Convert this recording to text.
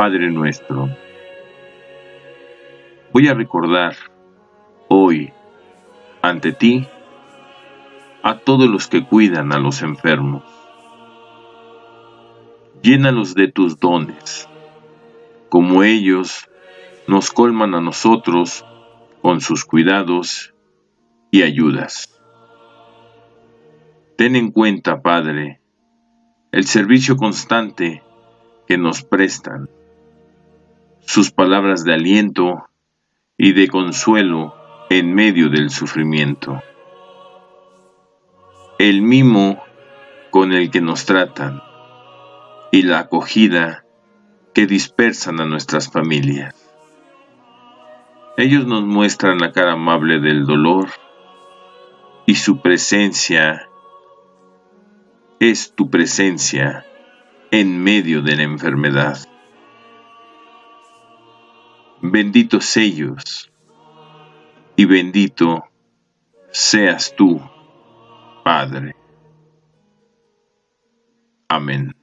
Padre nuestro. Voy a recordar hoy ante ti a todos los que cuidan a los enfermos. Llénalos de tus dones, como ellos nos colman a nosotros con sus cuidados y ayudas. Ten en cuenta, Padre, el servicio constante que nos prestan, sus palabras de aliento y de consuelo en medio del sufrimiento, el mimo con el que nos tratan y la acogida que dispersan a nuestras familias. Ellos nos muestran la cara amable del dolor y su presencia es tu presencia en medio de la enfermedad. Benditos ellos y bendito seas tú, Padre. Amén.